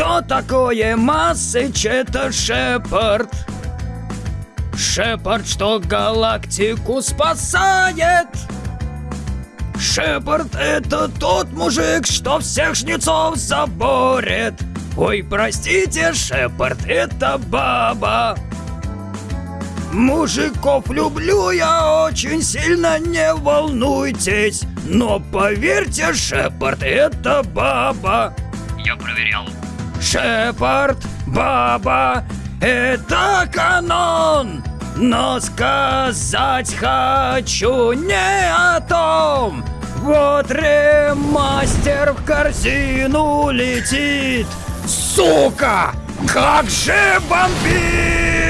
Что такое Массыч? Это Шепард. Шепард, что галактику спасает. Шепард это тот мужик, что всех жнецов заборет. Ой, простите, Шепард это баба. Мужиков люблю я очень сильно, не волнуйтесь. Но поверьте, Шепард это баба. Я проверял. Шепард, баба, это канон. Но сказать хочу не о том. Вот ремастер в корзину летит. Сука! Как же бомбит!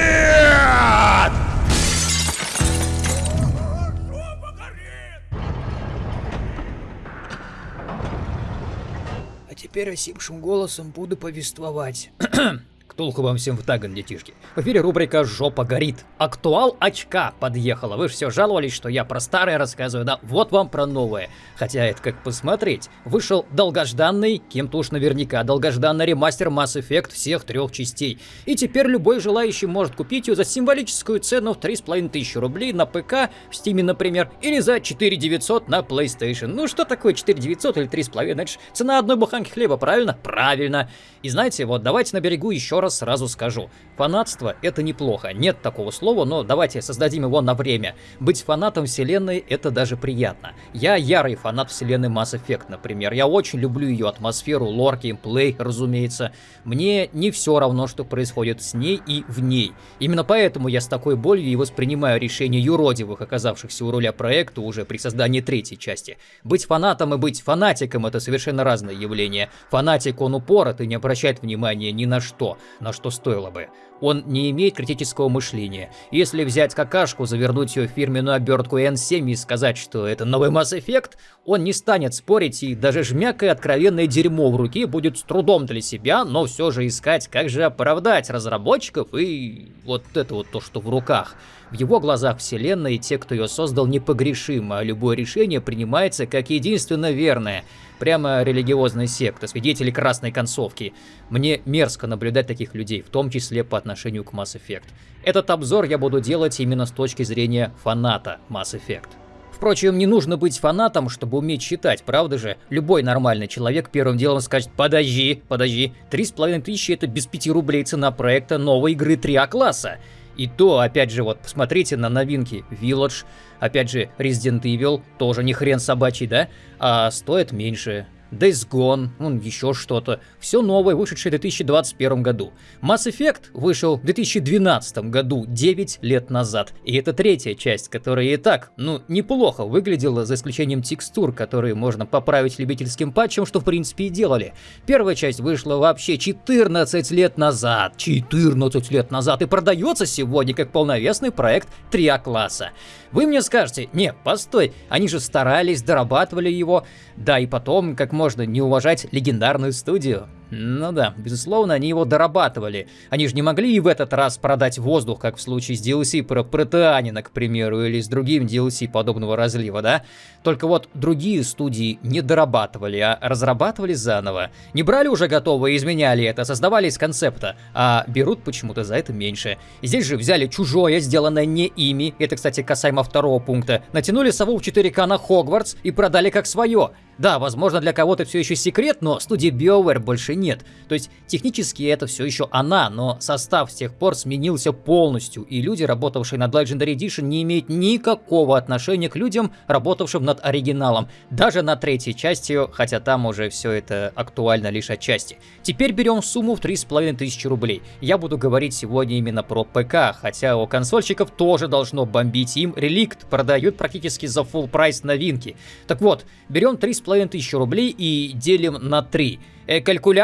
Теперь осипшим голосом буду повествовать. Ктулху вам всем в таган, детишки. В эфире рубрика «Жопа горит». Актуал очка подъехала. Вы все жаловались, что я про старое рассказываю, да? Вот вам про новое. Хотя это как посмотреть. Вышел долгожданный, кем-то уж наверняка, долгожданный ремастер Mass Effect всех трех частей. И теперь любой желающий может купить ее за символическую цену в 3500 рублей на ПК, в Steam, например, или за 4900 на PlayStation. Ну что такое 4900 или 3,5? Это же цена одной буханки хлеба, правильно? Правильно. И знаете, вот давайте на берегу еще раз сразу скажу. Фанатство — это неплохо. Нет такого слова, но давайте создадим его на время. Быть фанатом вселенной — это даже приятно. Я ярый фанат вселенной Mass Effect, например. Я очень люблю ее атмосферу, лор, геймплей, разумеется. Мне не все равно, что происходит с ней и в ней. Именно поэтому я с такой болью и воспринимаю решение юродивых, оказавшихся у руля проекта уже при создании третьей части. Быть фанатом и быть фанатиком — это совершенно разные явления. Фанатик, он упорот и не обращает внимания ни на что, на что стоило бы. Он не имеет критического мышления. Если взять какашку, завернуть ее в фирменную обертку N7 и сказать, что это новый Mass Effect, он не станет спорить и даже жмякое откровенное дерьмо в руке будет с трудом для себя, но все же искать, как же оправдать разработчиков и вот это вот то, что в руках. В его глазах вселенная и те, кто ее создал, непогрешимы, а любое решение принимается как единственно верное. Прямо религиозная секта, свидетели красной концовки. Мне мерзко наблюдать таких людей, в том числе по отношению к Mass Effect. Этот обзор я буду делать именно с точки зрения фаната Mass Effect. Впрочем, не нужно быть фанатом, чтобы уметь читать, правда же? Любой нормальный человек первым делом скажет «Подожди, подожди, 3,5 тысячи это без 5 рублей цена проекта новой игры 3А класса». И то, опять же, вот посмотрите на новинки Village, опять же, Resident Evil, тоже не хрен собачий, да? А стоит меньше. Days Gone, ну, еще что-то. Все новое, вышедшее в 2021 году. Mass Effect вышел в 2012 году, 9 лет назад. И это третья часть, которая и так, ну, неплохо выглядела, за исключением текстур, которые можно поправить любительским патчем, что в принципе и делали. Первая часть вышла вообще 14 лет назад. 14 лет назад. И продается сегодня как полновесный проект 3А класса. Вы мне скажете, не, постой, они же старались, дорабатывали его. Да, и потом, как можно не уважать легендарную студию? Ну да, безусловно, они его дорабатывали. Они же не могли и в этот раз продать воздух, как в случае с DLC про Протеанина, к примеру, или с другим DLC подобного разлива, да? Только вот другие студии не дорабатывали, а разрабатывали заново. Не брали уже готовое и изменяли это, создавали из концепта, а берут почему-то за это меньше. Здесь же взяли чужое, сделанное не ими, это, кстати, касаемо второго пункта, натянули сову в 4К на Хогвартс и продали как свое. Да, возможно, для кого-то все еще секрет, но студии BioWare больше нет. То есть технически это все еще она, но состав с тех пор сменился полностью, и люди, работавшие над Legendary Edition, не имеют никакого отношения к людям, работавшим над оригиналом. Даже на третьей части, хотя там уже все это актуально лишь отчасти. Теперь берем сумму в 3500 рублей. Я буду говорить сегодня именно про ПК, хотя у консольщиков тоже должно бомбить им. Реликт продают практически за full прайс новинки. Так вот, берем 3500 рублей и делим на 3. Э,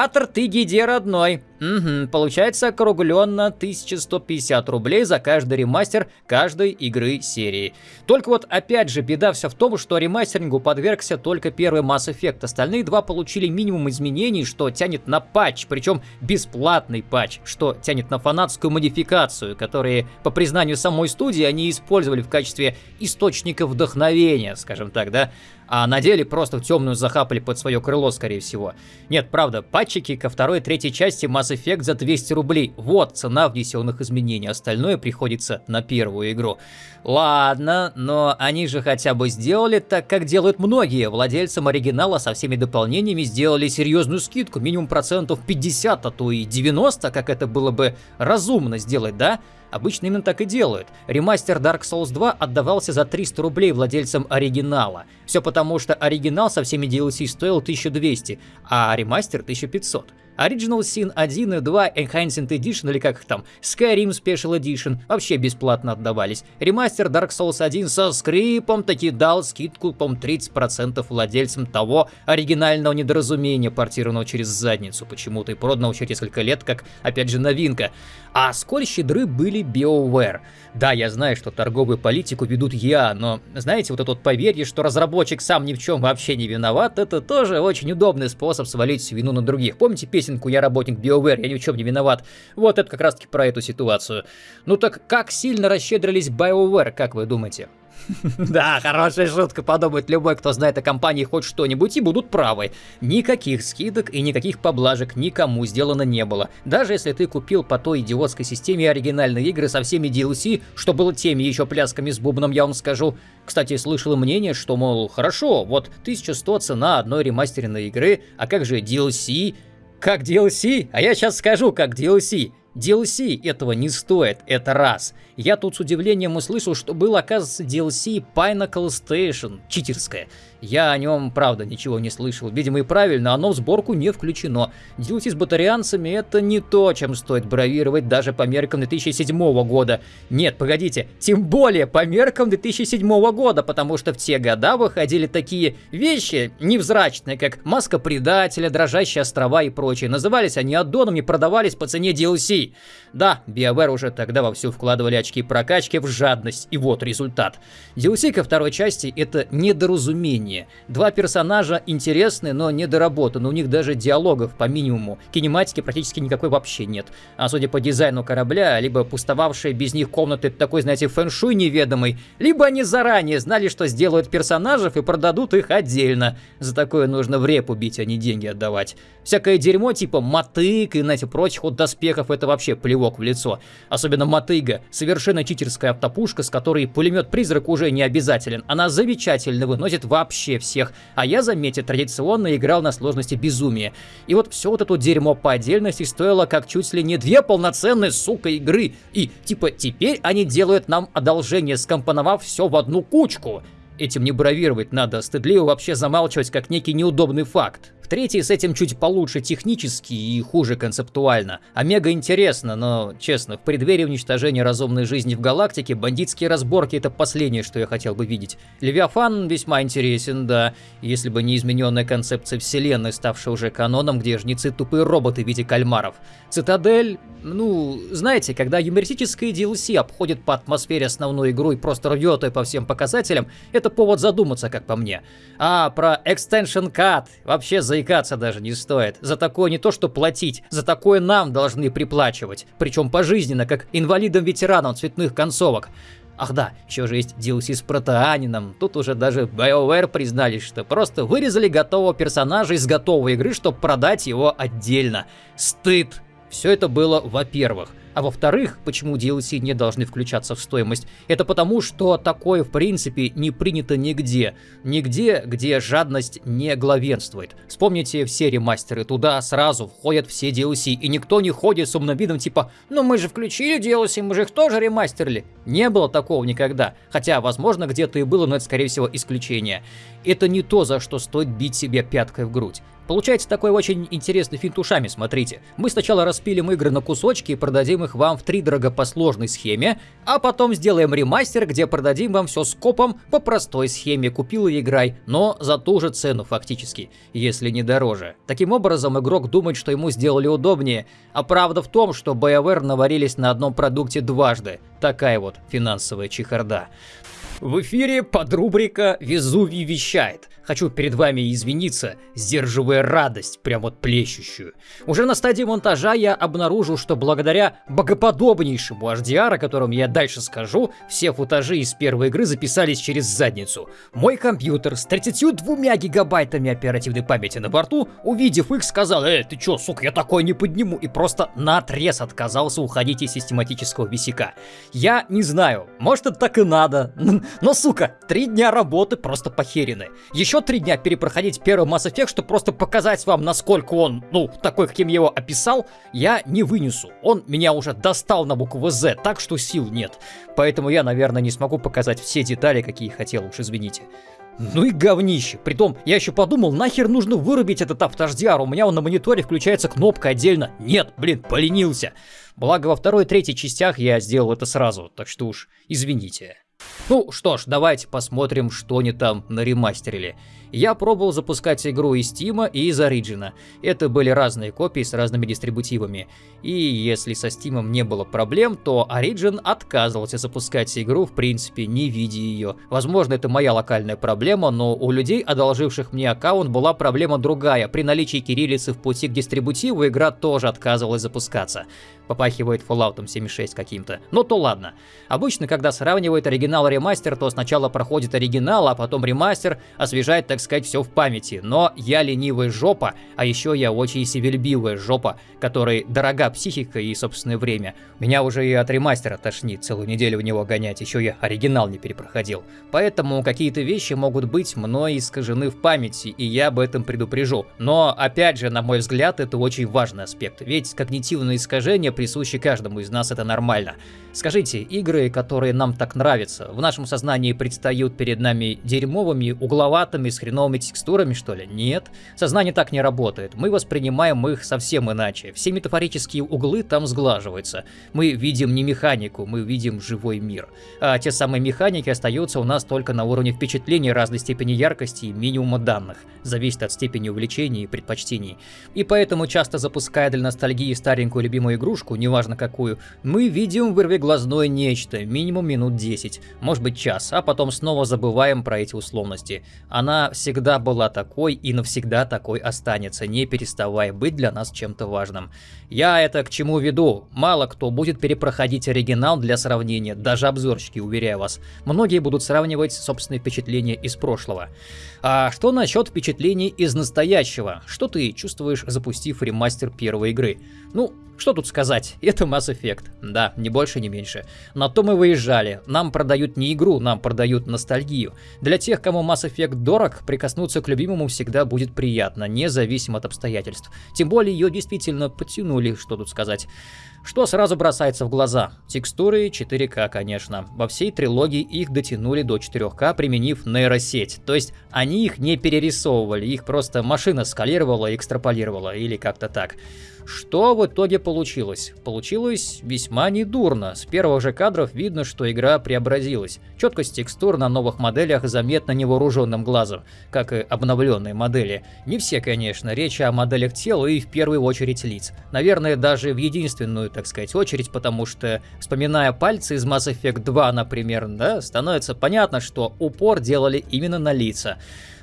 калькулятор ты гиде родной. Угу, получается округленно 1150 рублей за каждый ремастер каждой игры серии. Только вот опять же беда вся в том, что ремастерингу подвергся только первый Mass Effect. Остальные два получили минимум изменений, что тянет на патч, причем бесплатный патч, что тянет на фанатскую модификацию, которые, по признанию самой студии, они использовали в качестве источника вдохновения, скажем так, да а на деле просто в темную захапали под свое крыло, скорее всего. Нет, правда, патчики ко второй и третьей части Mass Effect за 200 рублей. Вот цена внесенных изменений, остальное приходится на первую игру. Ладно, но они же хотя бы сделали так, как делают многие. Владельцам оригинала со всеми дополнениями сделали серьезную скидку, минимум процентов 50, а то и 90, как это было бы разумно сделать, да? Обычно именно так и делают. Ремастер Dark Souls 2 отдавался за 300 рублей владельцам оригинала. Все потому, что оригинал со всеми DLC стоил 1200, а ремастер 1500. Original Sin 1 и 2 Enhanced Edition или как их там, Skyrim Special Edition вообще бесплатно отдавались. Ремастер Dark Souls 1 со скрипом таки дал скидку, по 30% владельцам того оригинального недоразумения, портированного через задницу почему-то и проданного через несколько лет, как, опять же, новинка. А сколь щедры были BioWare. Да, я знаю, что торговую политику ведут я, но, знаете, вот это вот поверье, что разработчик сам ни в чем вообще не виноват, это тоже очень удобный способ свалить вину на других. Помните песенку «Я работник BioWare, я ни в чем не виноват»? Вот это как раз таки про эту ситуацию. Ну так как сильно расщедрились BioWare, как вы думаете? Да, хорошая шутка, подумает любой, кто знает о компании хоть что-нибудь, и будут правы. Никаких скидок и никаких поблажек никому сделано не было. Даже если ты купил по той идиотской системе оригинальные игры со всеми DLC, что было теми еще плясками с бубном, я вам скажу. Кстати, слышал мнение, что, мол, хорошо, вот 1100 цена одной ремастеренной игры, а как же DLC? Как DLC? А я сейчас скажу, как DLC. DLC этого не стоит, это раз. Я тут с удивлением услышал, что был, оказывается, DLC Pinnacle Station, читерская. Я о нем, правда, ничего не слышал. Видимо и правильно, оно в сборку не включено. DLC с батарианцами это не то, чем стоит бравировать даже по меркам 2007 года. Нет, погодите, тем более по меркам 2007 года, потому что в те года выходили такие вещи невзрачные, как Маска Предателя, Дрожащие острова и прочее. Назывались они аддонами, продавались по цене DLC. Да, BioWare уже тогда вовсю вкладывали очки прокачки в жадность, и вот результат. DLC ко второй части это недоразумение. Два персонажа интересны, но недоработаны, у них даже диалогов по минимуму. Кинематики практически никакой вообще нет. А судя по дизайну корабля, либо пустовавшие без них комнаты такой, знаете, фэншуй неведомый, либо они заранее знали, что сделают персонажей и продадут их отдельно. За такое нужно в реп убить, а не деньги отдавать. Всякое дерьмо типа мотык и, знаете, прочих вот доспехов это вообще плевок в лицо. Особенно мотыга, совершенно читерская автопушка, с которой пулемет-призрак уже не обязателен. Она замечательно выносит вообще всех. А я, заметьте, традиционно играл на сложности безумия. И вот все вот это дерьмо по отдельности стоило как чуть ли не две полноценные, сука, игры. И типа теперь они делают нам одолжение, скомпоновав все в одну кучку. Этим не бравировать надо, стыдливо вообще замалчивать как некий неудобный факт. В третьей с этим чуть получше технически и хуже концептуально. Омега интересно, но, честно, в преддверии уничтожения разумной жизни в галактике бандитские разборки это последнее, что я хотел бы видеть. Левиафан весьма интересен, да, если бы не измененная концепция вселенной, ставшая уже каноном, где жнецы тупые роботы в виде кальмаров. Цитадель, ну, знаете, когда юмористическое DLC обходит по атмосфере основную игру и просто рвет ее по всем показателям, это повод задуматься, как по мне. А про Extension Cut вообще за заикаться даже не стоит. За такое не то что платить, за такое нам должны приплачивать. Причем пожизненно, как инвалидам-ветеранам цветных концовок. Ах да, еще же есть DLC с протеанином. Тут уже даже BioWare признались, что просто вырезали готового персонажа из готовой игры, чтобы продать его отдельно. Стыд. Все это было во-первых. А во-вторых, почему DLC не должны включаться в стоимость? Это потому, что такое в принципе не принято нигде. Нигде, где жадность не главенствует. Вспомните все ремастеры, туда сразу входят все DLC, и никто не ходит с умным видом типа «Ну мы же включили DLC, мы же их тоже ремастерили». Не было такого никогда. Хотя, возможно, где-то и было, но это скорее всего исключение. Это не то, за что стоит бить себе пяткой в грудь. Получается такой очень интересный финт ушами, смотрите. Мы сначала распилим игры на кусочки и продадим их их вам в три дорого по сложной схеме, а потом сделаем ремастер, где продадим вам все скопом по простой схеме «Купил и играй», но за ту же цену фактически, если не дороже. Таким образом, игрок думает, что ему сделали удобнее, а правда в том, что BioWare наварились на одном продукте дважды. Такая вот финансовая чехарда. В эфире подрубрика «Везувий вещает». Хочу перед вами извиниться, сдерживая радость, прям вот плещущую. Уже на стадии монтажа я обнаружил, что благодаря богоподобнейшему HDR, о котором я дальше скажу, все футажи из первой игры записались через задницу. Мой компьютер с 32 гигабайтами оперативной памяти на борту, увидев их, сказал, «Эй, ты чё, сука, я такое не подниму», и просто наотрез отказался уходить из систематического висяка. Я не знаю, может это так и надо, но, сука, три дня работы просто похерены. Еще три дня перепроходить первый Mass Effect, чтобы просто показать вам, насколько он, ну, такой, каким я его описал, я не вынесу. Он меня уже достал на букву Z, так что сил нет. Поэтому я, наверное, не смогу показать все детали, какие хотел, уж извините. Ну и говнище. Притом, я еще подумал, нахер нужно вырубить этот автождиар, у меня он на мониторе включается кнопка отдельно. Нет, блин, поленился. Благо во второй и третьей частях я сделал это сразу, так что уж извините. Ну что ж, давайте посмотрим, что они там наремастерили. Я пробовал запускать игру из Steam и из Origin. Это были разные копии с разными дистрибутивами. И если со Steam не было проблем, то Origin отказывался запускать игру, в принципе, не видя ее. Возможно, это моя локальная проблема, но у людей, одолживших мне аккаунт, была проблема другая. При наличии кириллицы в пути к дистрибутиву игра тоже отказывалась запускаться. Попахивает Fallout 76 каким-то. Но то ладно. Обычно, когда сравнивают оригинал и ремастер, то сначала проходит оригинал, а потом ремастер освежает, так сказать, все в памяти. Но я ленивая жопа, а еще я очень себельбивая жопа, которой дорога психика и собственное время. Меня уже и от ремастера тошнит целую неделю в него гонять, еще я оригинал не перепроходил. Поэтому какие-то вещи могут быть мной искажены в памяти, и я об этом предупрежу. Но, опять же, на мой взгляд, это очень важный аспект, ведь когнитивные искажения присущи каждому из нас, это нормально. Скажите, игры, которые нам так нравятся, в нашем сознании предстают перед нами дерьмовыми, угловатыми, с хреновыми текстурами, что ли? Нет. Сознание так не работает. Мы воспринимаем их совсем иначе. Все метафорические углы там сглаживаются. Мы видим не механику, мы видим живой мир. А те самые механики остаются у нас только на уровне впечатлений разной степени яркости и минимума данных. Зависит от степени увлечений и предпочтений. И поэтому, часто запуская для ностальгии старенькую любимую игрушку, неважно какую, мы видим вырве глазное нечто, минимум минут 10, может быть час, а потом снова забываем про эти условности. Она всегда была такой и навсегда такой останется, не переставая быть для нас чем-то важным. Я это к чему веду? Мало кто будет перепроходить оригинал для сравнения, даже обзорщики, уверяю вас. Многие будут сравнивать собственные впечатления из прошлого. А что насчет впечатлений из настоящего? Что ты чувствуешь, запустив ремастер первой игры? Ну, что тут сказать, это Mass Effect. Да, ни больше, ни меньше. На то мы выезжали. Нам продают не игру, нам продают ностальгию. Для тех, кому Mass Effect дорог, прикоснуться к любимому всегда будет приятно, независимо от обстоятельств. Тем более ее действительно подтянули, что тут сказать. Что сразу бросается в глаза? Текстуры 4К, конечно. Во всей трилогии их дотянули до 4К, применив нейросеть. То есть они их не перерисовывали, их просто машина скалировала и экстраполировала, или как-то так. Что в итоге получилось? Получилось весьма недурно. С первых же кадров видно, что игра преобразилась. Четкость текстур на новых моделях заметна невооруженным глазом, как и обновленные модели. Не все, конечно, речь о моделях тела и в первую очередь лиц. Наверное, даже в единственную, так сказать, очередь, потому что, вспоминая пальцы из Mass Effect 2, например, да, становится понятно, что упор делали именно на лица.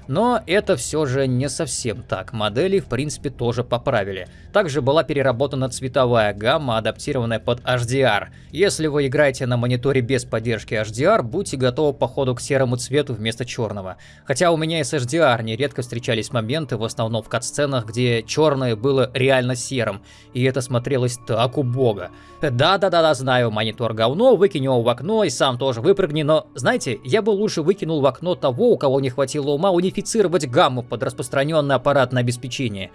Но это все же не совсем так, модели в принципе тоже поправили. Также была переработана цветовая гамма, адаптированная под HDR. Если вы играете на мониторе без поддержки HDR, будьте готовы по ходу к серому цвету вместо черного. Хотя у меня и с HDR нередко встречались моменты, в основном в кат-сценах, где черное было реально серым, и это смотрелось так убого. Да-да-да, знаю, монитор говно, выкинь его в окно и сам тоже выпрыгни, но, знаете, я бы лучше выкинул в окно того, у кого не хватило ума унифицировать гамму под распространенное аппаратное обеспечение.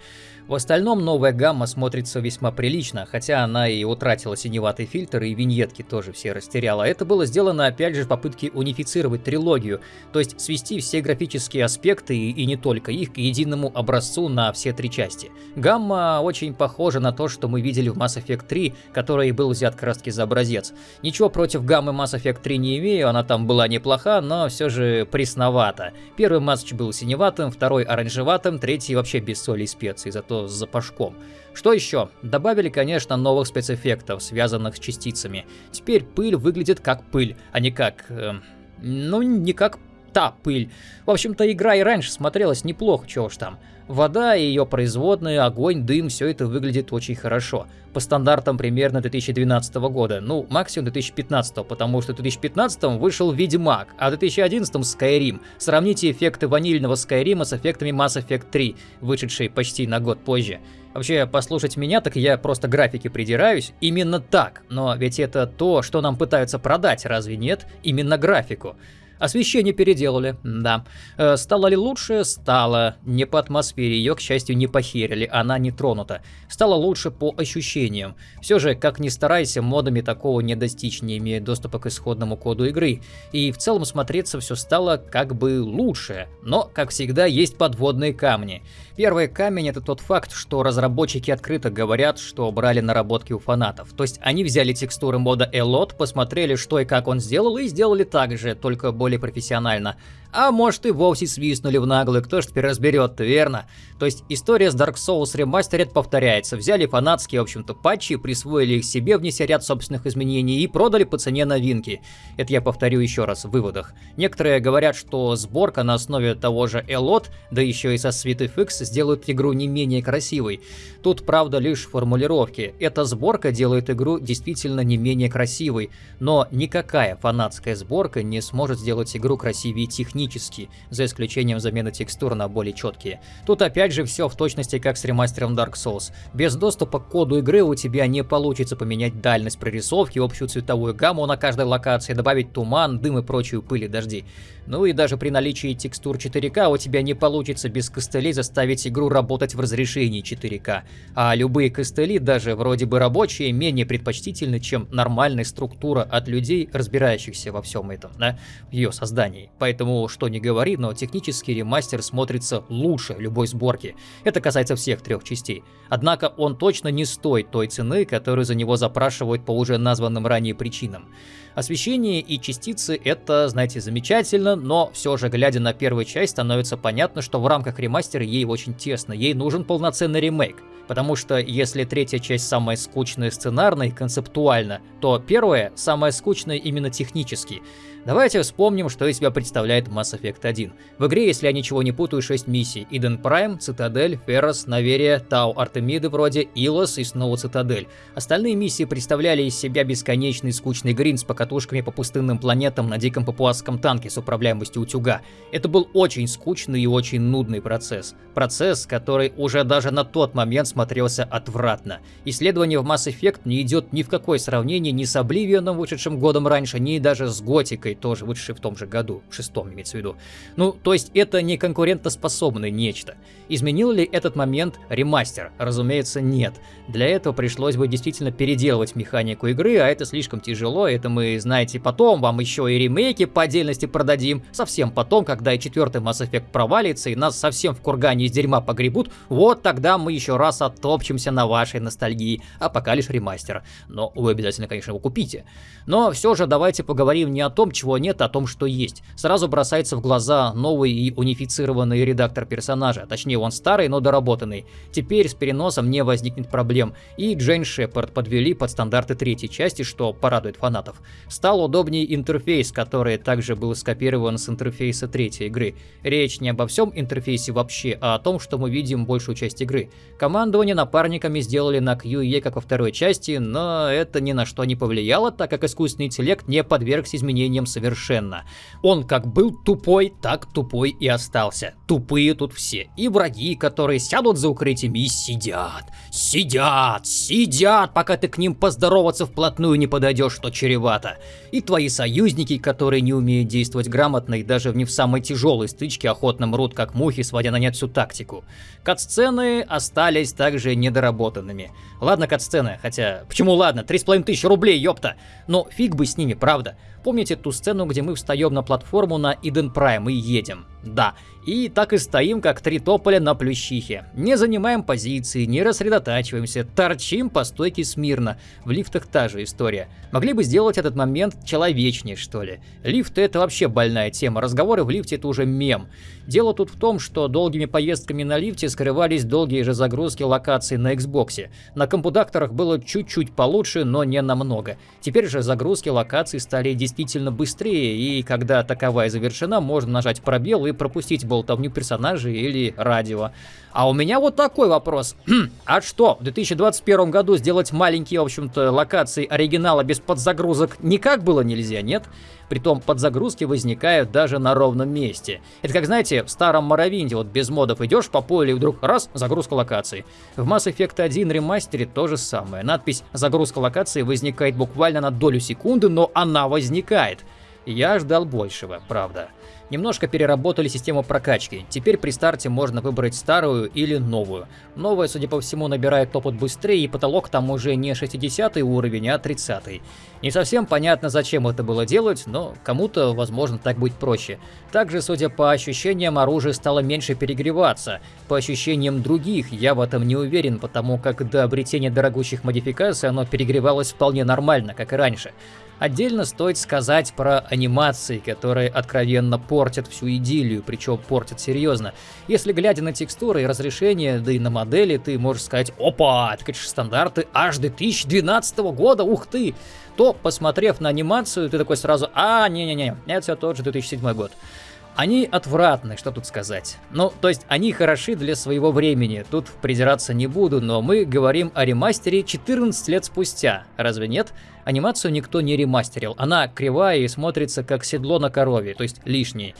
В остальном новая гамма смотрится весьма прилично, хотя она и утратила синеватый фильтр, и виньетки тоже все растеряла. Это было сделано опять же в попытке унифицировать трилогию, то есть свести все графические аспекты и не только их к единому образцу на все три части. Гамма очень похожа на то, что мы видели в Mass Effect 3, который был взят краски за образец. Ничего против гаммы Mass Effect 3 не имею, она там была неплоха, но все же пресновата. Первый матч был синеватым, второй оранжеватым, третий вообще без соли и специй, зато с запашком. Что еще? Добавили, конечно, новых спецэффектов, связанных с частицами. Теперь пыль выглядит как пыль, а не как... Э, ну, не как та пыль. В общем-то, игра и раньше смотрелась неплохо, чего уж там. Вода и ее производные, огонь, дым, все это выглядит очень хорошо. По стандартам примерно 2012 года, ну, максимум 2015, потому что в 2015 вышел Ведьмак, а в 2011 Skyrim. Сравните эффекты ванильного Skyrim с эффектами Mass Effect 3, вышедшей почти на год позже. Вообще, послушать меня, так я просто графики придираюсь. Именно так. Но ведь это то, что нам пытаются продать, разве нет? Именно графику. Освещение переделали, да. Э, стало ли лучше? Стало. Не по атмосфере, ее, к счастью, не похерили, она не тронута. Стало лучше по ощущениям. Все же, как ни старайся, модами такого не достичь, не имея доступа к исходному коду игры. И в целом смотреться все стало как бы лучше. Но, как всегда, есть подводные камни. Первый камень это тот факт, что разработчики открыто говорят, что брали наработки у фанатов. То есть они взяли текстуры мода Elot, посмотрели, что и как он сделал, и сделали так же, только более профессионально. А может и вовсе свистнули в наглую, кто ж теперь разберет, верно? То есть история с Dark Souls Remastered повторяется. Взяли фанатские, в общем-то, патчи, присвоили их себе, внеся ряд собственных изменений и продали по цене новинки. Это я повторю еще раз в выводах. Некоторые говорят, что сборка на основе того же Elot, да еще и со SweetFX, сделают игру не менее красивой. Тут, правда, лишь формулировки. Эта сборка делает игру действительно не менее красивой, но никакая фанатская сборка не сможет сделать игру красивее технически технически, за исключением замены текстур на более четкие. Тут опять же все в точности как с ремастером Dark Souls. Без доступа к коду игры у тебя не получится поменять дальность прорисовки, общую цветовую гамму на каждой локации, добавить туман, дым и прочую пыль и дожди. Ну и даже при наличии текстур 4К у тебя не получится без костылей заставить игру работать в разрешении 4К. А любые костыли, даже вроде бы рабочие, менее предпочтительны, чем нормальная структура от людей, разбирающихся во всем этом, да, в ее создании. Поэтому, что не говори, но технический ремастер смотрится лучше любой сборки. Это касается всех трех частей. Однако он точно не стоит той цены, которую за него запрашивают по уже названным ранее причинам. Освещение и частицы это, знаете, замечательно, но все же, глядя на первую часть, становится понятно, что в рамках ремастера ей очень тесно, ей нужен полноценный ремейк. Потому что если третья часть самая скучная сценарно и концептуально, то первая самая скучная именно технически. Давайте вспомним, что из себя представляет Mass Effect 1. В игре, если я ничего не путаю, 6 миссий. Иден Прайм, Цитадель, Феррос, Наверия, Тау Артемиды вроде, Илос и снова Цитадель. Остальные миссии представляли из себя бесконечный скучный грин с покатушками по пустынным планетам на диком папуасском танке с управляемостью утюга. Это был очень скучный и очень нудный процесс. Процесс, который уже даже на тот момент смотрелся отвратно. Исследование в Mass Effect не идет ни в какое сравнение ни с Обливионом, вышедшим годом раньше, ни даже с Готикой, тоже вышедший в том же году, в шестом имеется в виду. Ну, то есть это не конкурентоспособное нечто. Изменил ли этот момент ремастер? Разумеется, нет. Для этого пришлось бы действительно переделывать механику игры, а это слишком тяжело, это мы, знаете, потом вам еще и ремейки по отдельности продадим, совсем потом, когда и четвертый Mass Effect провалится, и нас совсем в кургане из дерьма погребут, вот тогда мы еще раз оттопчемся на вашей ностальгии, а пока лишь ремастер. Но вы обязательно, конечно, его купите. Но все же давайте поговорим не о том, чего нет, о том, что есть. Сразу бросается в глаза новый и унифицированный редактор персонажа, точнее он старый, но доработанный. Теперь с переносом не возникнет проблем, и Джейн Шепард подвели под стандарты третьей части, что порадует фанатов. Стал удобнее интерфейс, который также был скопирован с интерфейса третьей игры. Речь не обо всем интерфейсе вообще, а о том, что мы видим большую часть игры. Командование напарниками сделали на QE, как во второй части, но это ни на что не повлияло, так как искусственный интеллект не подвергся изменениям совершенно. Он как был тупой, так тупой и остался. Тупые тут все. И враги, которые сядут за укрытиями и сидят. Сидят, сидят, пока ты к ним поздороваться вплотную не подойдешь, что чревато. И твои союзники, которые не умеют действовать грамотно и даже в не в самой тяжелой стычке охотно мрут как мухи, сводя на нет всю тактику. Катсцены остались также недоработанными. Ладно, кат-сцены, хотя... Почему ладно? 3,5 тысячи рублей, ёпта! Но фиг бы с ними, правда. Помните ту сцену, где мы встаем на платформу на Иден Прайм и едем? Да. И так и стоим, как три тополя на плющихе. Не занимаем позиции, не рассредотачиваемся, торчим по стойке смирно. В лифтах та же история. Могли бы сделать этот момент человечнее, что ли. Лифты это вообще больная тема, разговоры в лифте это уже мем. Дело тут в том, что долгими поездками на лифте скрывались долгие же загрузки локаций на Xbox. На компудакторах было чуть-чуть получше, но не намного. Теперь же загрузки локаций стали действительно быстрее, и когда таковая завершена, можно нажать пробел и пропустить болтовню персонажей или радио. А у меня вот такой вопрос. а что, в 2021 году сделать маленькие, в общем-то, локации оригинала без подзагрузок никак было нельзя, нет? Притом подзагрузки возникают даже на ровном месте. Это как, знаете, в старом Моровинде, вот без модов идешь по полю и вдруг раз, загрузка локации. В Mass Effect 1 ремастере то же самое. Надпись «Загрузка локации» возникает буквально на долю секунды, но она возникает. Я ждал большего, правда. Немножко переработали систему прокачки. Теперь при старте можно выбрать старую или новую. Новая, судя по всему, набирает опыт быстрее, и потолок там уже не 60 уровень, а 30. Не совсем понятно, зачем это было делать, но кому-то, возможно, так будет проще. Также, судя по ощущениям, оружие стало меньше перегреваться. По ощущениям других, я в этом не уверен, потому как до обретения дорогущих модификаций оно перегревалось вполне нормально, как и раньше. Отдельно стоит сказать про анимации, которые откровенно портят всю идиллию, причем портят серьезно. Если глядя на текстуры и разрешения, да и на модели, ты можешь сказать «Опа, это, конечно, стандарты аж 2012 года, ух ты!» то, посмотрев на анимацию, ты такой сразу «А, не-не-не, это все тот же 2007 год». Они отвратны, что тут сказать. Ну, то есть они хороши для своего времени, тут придираться не буду, но мы говорим о ремастере 14 лет спустя, разве нет? Анимацию никто не ремастерил, она кривая и смотрится как седло на корове, то есть лишней.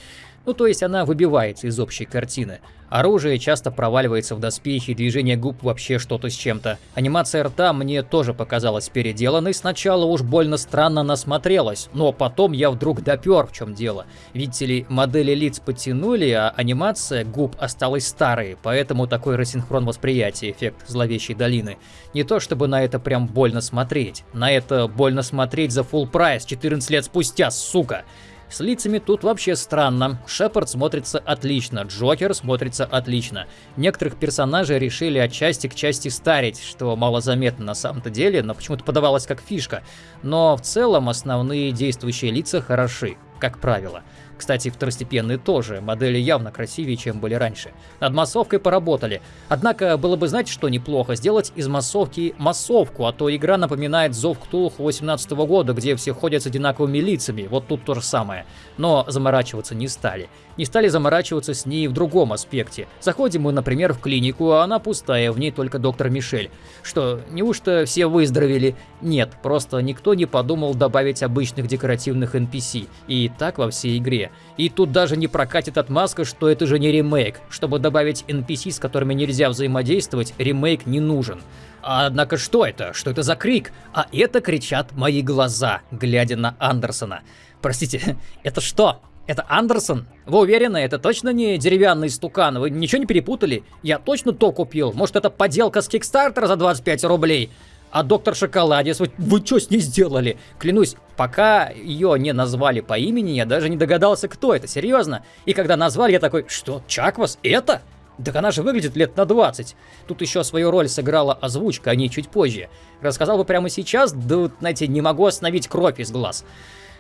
Ну то есть она выбивается из общей картины. Оружие часто проваливается в доспехи, движение губ вообще что-то с чем-то. Анимация рта мне тоже показалась переделанной, сначала уж больно странно насмотрелась, но потом я вдруг допер в чем дело. Видите ли, модели лиц подтянули, а анимация губ осталась старой, поэтому такой рассинхрон восприятия, эффект зловещей долины. Не то чтобы на это прям больно смотреть, на это больно смотреть за full прайс 14 лет спустя, сука! С лицами тут вообще странно. Шепард смотрится отлично, Джокер смотрится отлично. Некоторых персонажей решили от части к части старить, что мало заметно на самом-то деле, но почему-то подавалось как фишка. Но в целом основные действующие лица хороши, как правило. Кстати, второстепенные тоже, модели явно красивее, чем были раньше. Над массовкой поработали. Однако было бы знать, что неплохо, сделать из массовки массовку, а то игра напоминает Зов Ктулху 18 года, где все ходят с одинаковыми лицами, вот тут то же самое. Но заморачиваться не стали. Не стали заморачиваться с ней в другом аспекте. Заходим мы, например, в клинику, а она пустая, в ней только доктор Мишель. Что, неужто все выздоровели? Нет, просто никто не подумал добавить обычных декоративных NPC. И так во всей игре. И тут даже не прокатит отмазка, что это же не ремейк. Чтобы добавить NPC, с которыми нельзя взаимодействовать, ремейк не нужен. Однако что это? Что это за крик? А это кричат мои глаза, глядя на Андерсона. Простите, это что? Это Андерсон? Вы уверены, это точно не деревянный стукан? Вы ничего не перепутали? Я точно то купил. Может это поделка с Кикстартера за 25 рублей? А доктор Шоколадец, вы, вы что с ней сделали? Клянусь, пока ее не назвали по имени, я даже не догадался, кто это, серьезно. И когда назвали, я такой, что, Чаквас, это? Так она же выглядит лет на 20. Тут еще свою роль сыграла озвучка, а не чуть позже. Рассказал бы прямо сейчас, да, вот, знаете, не могу остановить кровь из глаз.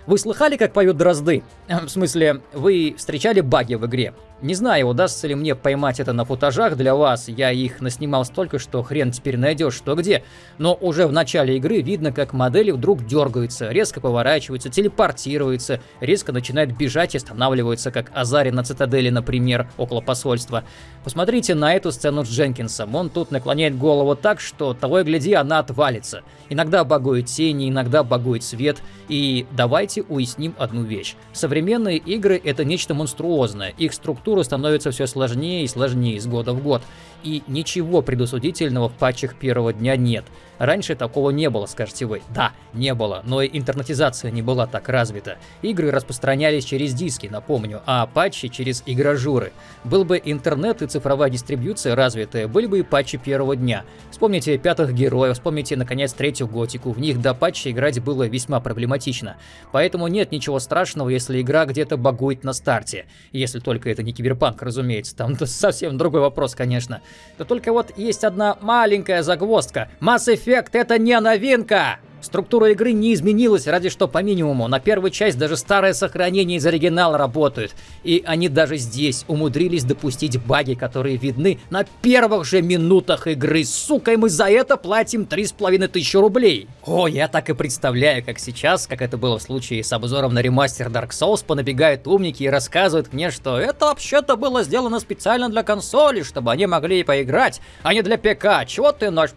Вы слыхали, как поют дрозды? В смысле, вы встречали баги в игре? Не знаю, удастся ли мне поймать это на футажах для вас, я их наснимал столько, что хрен теперь найдешь что где. Но уже в начале игры видно, как модели вдруг дергаются, резко поворачиваются, телепортируются, резко начинают бежать и останавливаются, как Азари на цитадели, например, около посольства. Посмотрите на эту сцену с Дженкинсом, он тут наклоняет голову так, что того и гляди, она отвалится. Иногда багует тени, иногда багует свет, и давайте уясним одну вещь. Современные игры это нечто монструозное, их структура структура становится все сложнее и сложнее из года в год. И ничего предусудительного в патчах первого дня нет. Раньше такого не было, скажете вы. Да, не было, но и интернетизация не была так развита. Игры распространялись через диски, напомню, а патчи через игражуры. Был бы интернет и цифровая дистрибьюция развитая, были бы и патчи первого дня. Вспомните пятых героев, вспомните, наконец, третью готику. В них до патча играть было весьма проблематично. Поэтому нет ничего страшного, если игра где-то багует на старте. Если только это не киберпанк, разумеется. Там совсем другой вопрос, конечно. Да только вот есть одна маленькая загвоздка. Mass Effect это не новинка! Структура игры не изменилась, ради что по минимуму. На первую часть даже старое сохранение из оригинала работают. И они даже здесь умудрились допустить баги, которые видны на первых же минутах игры. Сука, и мы за это платим 3,5 тысячи рублей. О, я так и представляю, как сейчас, как это было в случае с обзором на ремастер Dark Souls, понабегают умники и рассказывают мне, что это вообще-то было сделано специально для консоли, чтобы они могли поиграть, а не для ПК. Чего ты наш?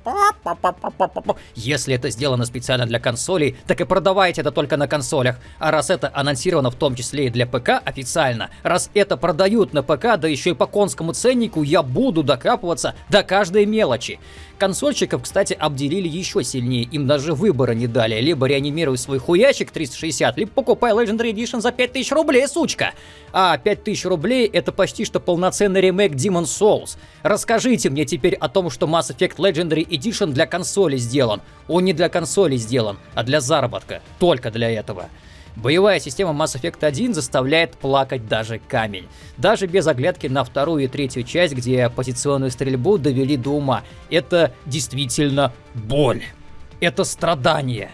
Если это сделано специально специально для консолей, так и продавайте это только на консолях. А раз это анонсировано в том числе и для ПК официально, раз это продают на ПК, да еще и по конскому ценнику, я буду докапываться до каждой мелочи. Консольщиков, кстати, обделили еще сильнее, им даже выбора не дали. Либо реанимируй свой хуячик 360, либо покупай Legendary Edition за 5000 рублей, сучка! А 5000 рублей это почти что полноценный ремейк Demon Souls. Расскажите мне теперь о том, что Mass Effect Legendary Edition для консоли сделан. Он не для консоли сделан, а для заработка. Только для этого. Боевая система Mass Effect 1 заставляет плакать даже камень. Даже без оглядки на вторую и третью часть, где позиционную стрельбу довели до ума. Это действительно боль. Это страдание.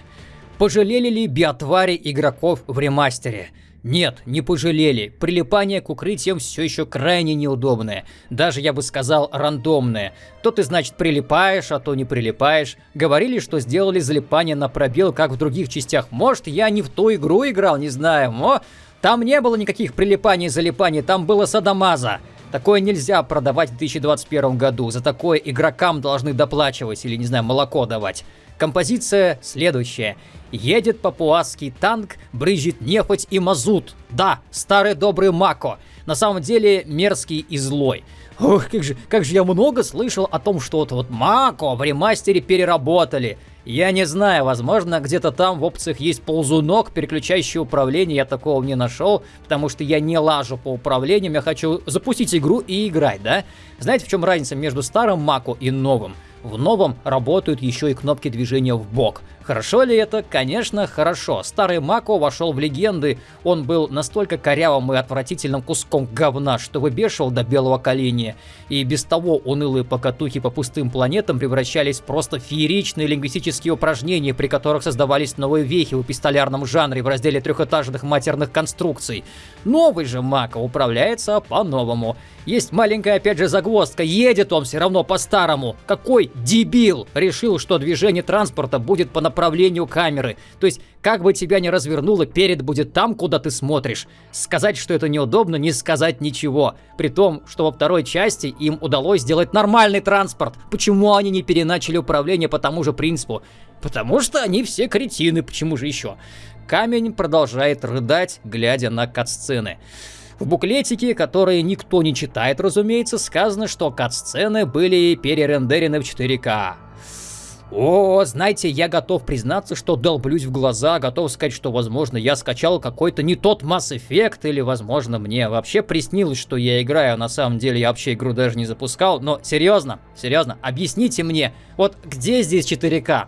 Пожалели ли биотвари игроков в ремастере? Нет, не пожалели. Прилипание к укрытиям все еще крайне неудобное. Даже, я бы сказал, рандомное. То ты, значит, прилипаешь, а то не прилипаешь. Говорили, что сделали залипание на пробел, как в других частях. Может, я не в ту игру играл, не знаю. Но там не было никаких прилипаний и залипаний, там было садомаза. Такое нельзя продавать в 2021 году. За такое игрокам должны доплачивать или, не знаю, молоко давать. Композиция следующая. Едет папуасский танк, брызжет нефть и мазут. Да, старый добрый Мако. На самом деле мерзкий и злой. Ох, как же, как же я много слышал о том, что вот, вот Мако в ремастере переработали. Я не знаю, возможно, где-то там в опциях есть ползунок, переключающий управление, я такого не нашел, потому что я не лажу по управлениям, я хочу запустить игру и играть, да? Знаете, в чем разница между старым Мако и новым? В новом работают еще и кнопки движения в бок. Хорошо ли это? Конечно, хорошо. Старый Мако вошел в легенды. Он был настолько корявым и отвратительным куском говна, что выбешивал до белого коленя. И без того унылые покатухи по пустым планетам превращались в просто фееричные лингвистические упражнения, при которых создавались новые вехи в пистолярном жанре в разделе трехэтажных матерных конструкций. Новый же Мако управляется по-новому. Есть маленькая опять же загвоздка, едет он все равно по-старому. Какой дебил решил, что движение транспорта будет по направлению направлению камеры. То есть, как бы тебя ни развернуло, перед будет там, куда ты смотришь. Сказать, что это неудобно, не сказать ничего. При том, что во второй части им удалось сделать нормальный транспорт. Почему они не переначали управление по тому же принципу? Потому что они все кретины, почему же еще? Камень продолжает рыдать, глядя на кат-сцены. В буклетике, который никто не читает, разумеется, сказано, что кат-сцены были перерендерены в 4К. О, знаете, я готов признаться, что долблюсь в глаза, готов сказать, что, возможно, я скачал какой-то не тот Mass Effect, или, возможно, мне вообще приснилось, что я играю, а на самом деле я вообще игру даже не запускал. Но серьезно, серьезно, объясните мне, вот где здесь 4К?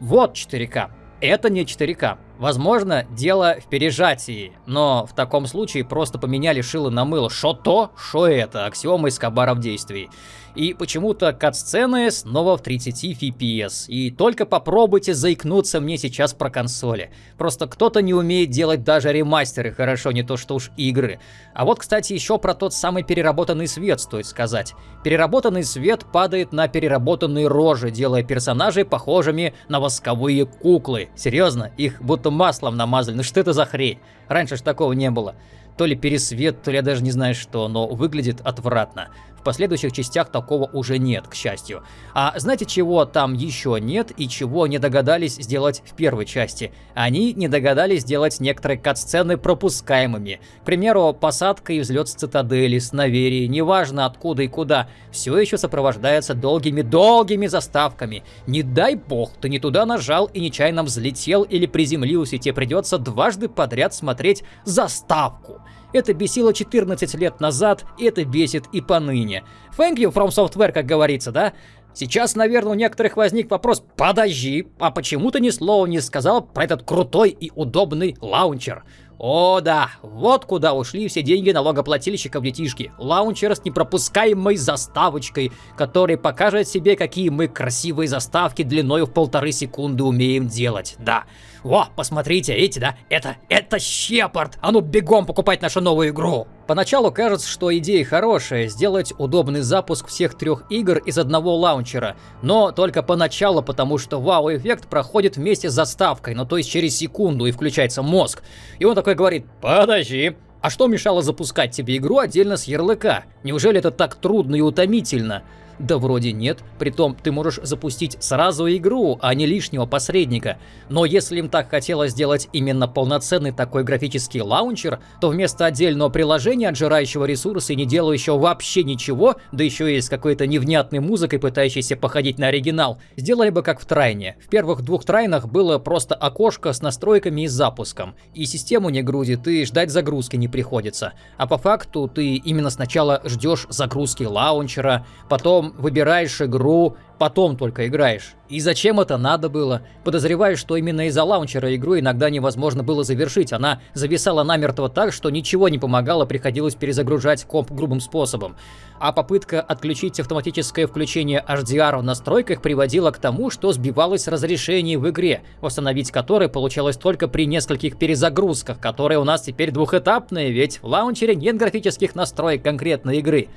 Вот 4К. Это не 4К. Возможно, дело в пережатии, но в таком случае просто поменяли шило на мыло. Что то, что это, аксиома из кабара в действии. И почему-то кат-сцены снова в 30 FPS. И только попробуйте заикнуться мне сейчас про консоли. Просто кто-то не умеет делать даже ремастеры, хорошо, не то что уж игры. А вот, кстати, еще про тот самый переработанный свет стоит сказать. Переработанный свет падает на переработанные рожи, делая персонажей похожими на восковые куклы. Серьезно, их будто маслом намазали. Ну что это за хрень? Раньше ж такого не было. То ли пересвет, то ли я даже не знаю что, но выглядит отвратно. В последующих частях такого уже нет, к счастью. А знаете, чего там еще нет и чего не догадались сделать в первой части? Они не догадались сделать некоторые кат-сцены пропускаемыми. К примеру, посадка и взлет с цитадели, с Наверии, неважно откуда и куда, все еще сопровождается долгими-долгими заставками. Не дай бог, ты не туда нажал и нечаянно взлетел или приземлился, и тебе придется дважды подряд смотреть заставку. Это бесило 14 лет назад, и это бесит и поныне. Thank you from software, как говорится, да? Сейчас, наверное, у некоторых возник вопрос, подожди, а почему ты ни слова не сказал про этот крутой и удобный лаунчер? О да, вот куда ушли все деньги налогоплательщиков детишки. Лаунчер с непропускаемой заставочкой, который покажет себе, какие мы красивые заставки длиной в полторы секунды умеем делать. Да. О, посмотрите, видите, да? Это, это Щепард! А ну бегом покупать нашу новую игру! Поначалу кажется, что идея хорошая, сделать удобный запуск всех трех игр из одного лаунчера. Но только поначалу, потому что вау-эффект проходит вместе с заставкой, ну то есть через секунду и включается мозг. И он такой говорит, подожди, а что мешало запускать тебе игру отдельно с ярлыка? Неужели это так трудно и утомительно? Да вроде нет, притом ты можешь запустить сразу игру, а не лишнего посредника. Но если им так хотелось сделать именно полноценный такой графический лаунчер, то вместо отдельного приложения, отжирающего ресурсы и не делающего вообще ничего, да еще и с какой-то невнятной музыкой, пытающейся походить на оригинал, сделали бы как в Трайне. В первых двух Трайнах было просто окошко с настройками и запуском. И систему не грузит, и ждать загрузки не приходится. А по факту ты именно сначала ждешь загрузки лаунчера, потом выбираешь игру, потом только играешь. И зачем это надо было? Подозреваю, что именно из-за лаунчера игру иногда невозможно было завершить. Она зависала намертво так, что ничего не помогало, приходилось перезагружать комп грубым способом. А попытка отключить автоматическое включение HDR в настройках приводила к тому, что сбивалось разрешение в игре, восстановить которое получалось только при нескольких перезагрузках, которые у нас теперь двухэтапные, ведь в лаунчере нет графических настроек конкретной игры.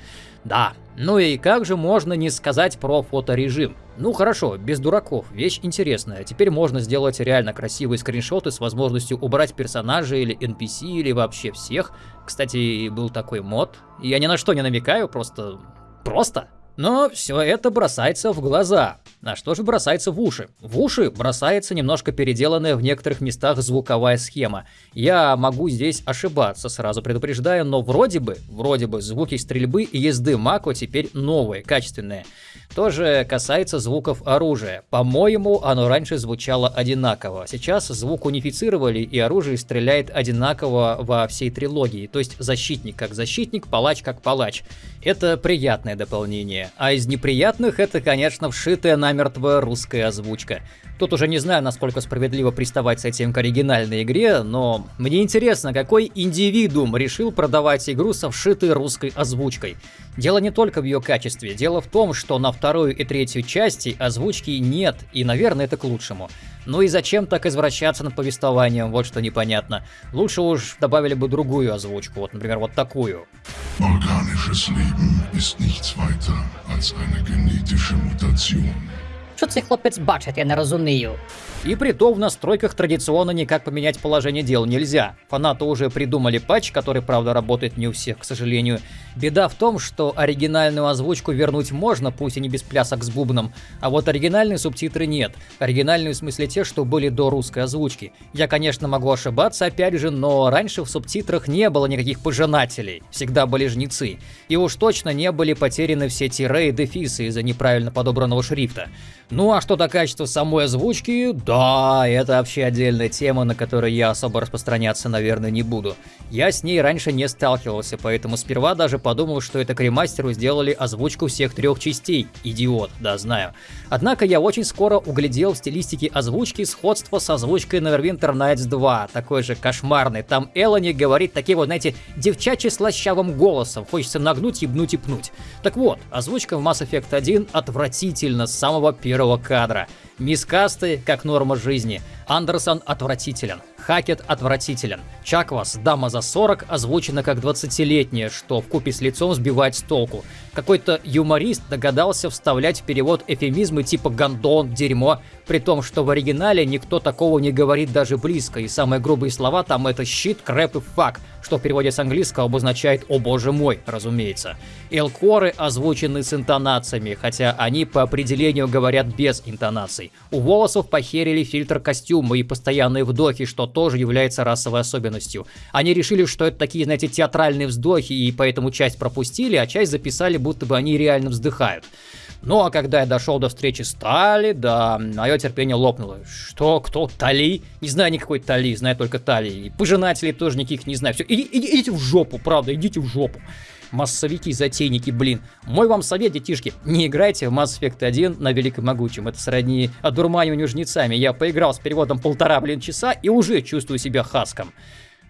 Да, ну и как же можно не сказать про фоторежим? Ну хорошо, без дураков, вещь интересная. Теперь можно сделать реально красивые скриншоты с возможностью убрать персонажей или NPC или вообще всех. Кстати, был такой мод. Я ни на что не намекаю, просто... Просто. Но все это бросается в глаза. А что же бросается в уши? В уши бросается немножко переделанная в некоторых местах звуковая схема. Я могу здесь ошибаться, сразу предупреждаю, но вроде бы, вроде бы звуки стрельбы и езды Мако теперь новые, качественные. Тоже касается звуков оружия. По-моему, оно раньше звучало одинаково. Сейчас звук унифицировали и оружие стреляет одинаково во всей трилогии. То есть защитник как защитник, палач как палач. Это приятное дополнение. А из неприятных это, конечно, вшитая намертво русская озвучка. Тут уже не знаю, насколько справедливо приставать с этим к оригинальной игре, но мне интересно, какой индивидуум решил продавать игру со вшитой русской озвучкой. Дело не только в ее качестве, дело в том, что на вторую и третью части озвучки нет, и, наверное, это к лучшему. Ну и зачем так извращаться над повествованием, вот что непонятно. Лучше уж добавили бы другую озвучку, вот, например, вот такую. Organisches Leben ist nichts weiter als eine genetische Mutation. Що цей хлопець бачить, я не розумію. И при том в настройках традиционно никак поменять положение дел нельзя. Фанаты уже придумали патч, который, правда, работает не у всех, к сожалению. Беда в том, что оригинальную озвучку вернуть можно, пусть и не без плясок с бубном, а вот оригинальные субтитры нет. Оригинальные в смысле те, что были до русской озвучки. Я, конечно, могу ошибаться, опять же, но раньше в субтитрах не было никаких пожинателей, всегда были жнецы. И уж точно не были потеряны все тире и дефисы из-за неправильно подобранного шрифта. Ну а что до качества самой озвучки, да, это вообще отдельная тема, на которой я особо распространяться, наверное, не буду. Я с ней раньше не сталкивался, поэтому сперва даже подумал, что это к ремастеру сделали озвучку всех трех частей. Идиот, да, знаю. Однако я очень скоро углядел в стилистике озвучки сходство с озвучкой Neverwinter Nights 2, такой же кошмарный. Там Элони говорит таким вот, знаете, девчачьи слащавым голосом, хочется нагнуть, ебнуть и пнуть. Так вот, озвучка в Mass Effect 1 отвратительно с самого первого кадра. Мискасты, как норма жизни. Андерсон отвратителен. Хакет отвратителен. Чаквас, дама за 40, озвучена как 20-летняя, что в купе с лицом сбивает с толку. Какой-то юморист догадался вставлять в перевод эфемизмы типа «гандон», «дерьмо», при том, что в оригинале никто такого не говорит даже близко, и самые грубые слова там это «щит», «крэп» и «фак», что в переводе с английского обозначает «О боже мой», разумеется. Элкоры озвучены с интонациями, хотя они по определению говорят без интонаций. У волосов похерили фильтр костюма и постоянные вдохи, что тоже является расовой особенностью. Они решили, что это такие, знаете, театральные вздохи, и поэтому часть пропустили, а часть записали, будто бы они реально вздыхают. Ну а когда я дошел до встречи с Тали, да, мое терпение лопнуло. Что, кто, Тали? Не знаю никакой Тали, знаю только Тали. И пожинателей тоже никаких не знаю. Все, иди, иди, идите в жопу, правда, идите в жопу. Массовики, затейники, блин. Мой вам совет, детишки, не играйте в Mass Effect 1 на Великом Могучем. Это сродни одурманиванию жнецами. Я поиграл с переводом полтора, блин, часа и уже чувствую себя хаском.